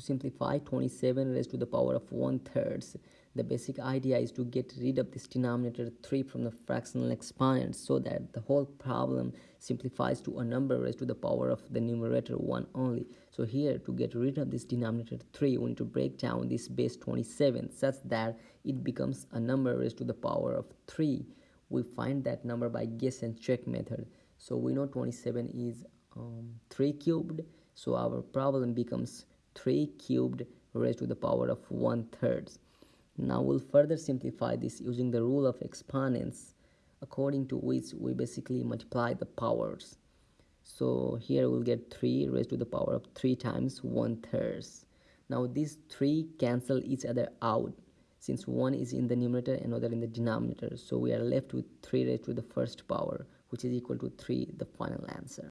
to simplify 27 raised to the power of 1 thirds the basic idea is to get rid of this denominator 3 from the fractional exponent so that the whole problem simplifies to a number raised to the power of the numerator 1 only. So here to get rid of this denominator 3 we need to break down this base 27 such that it becomes a number raised to the power of 3 we find that number by guess and check method. So we know 27 is um, 3 cubed. So our problem becomes 3 cubed raised to the power of 1 third. Now we'll further simplify this using the rule of exponents according to which we basically multiply the powers. So here we'll get 3 raised to the power of 3 times 1 third. Now these 3 cancel each other out since one is in the numerator and another in the denominator. So we are left with 3 raised to the first power which is equal to 3 the final answer.